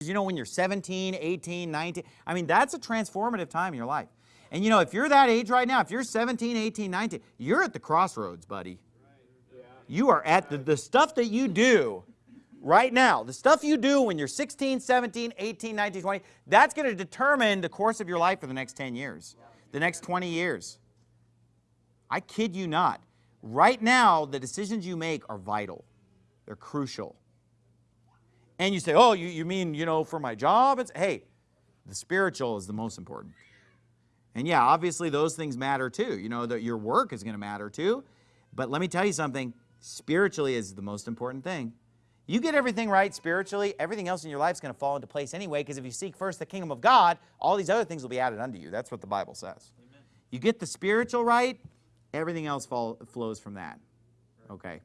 You know, when you're 17, 18, 19, I mean, that's a transformative time in your life. And you know, if you're that age right now, if you're 17, 18, 19, you're at the crossroads, buddy. You are at the, the stuff that you do right now, the stuff you do when you're 16, 17, 18, 19, 20, that's going to determine the course of your life for the next 10 years, the next 20 years. I kid you not. Right now, the decisions you make are vital. They're crucial. And you say, oh, you, you mean, you know, for my job? It's, hey, the spiritual is the most important. And yeah, obviously those things matter too. You know, that your work is going to matter too. But let me tell you something, spiritually is the most important thing. You get everything right spiritually, everything else in your life is going to fall into place anyway because if you seek first the kingdom of God, all these other things will be added unto you. That's what the Bible says. Amen. You get the spiritual right, everything else fall, flows from that. Okay.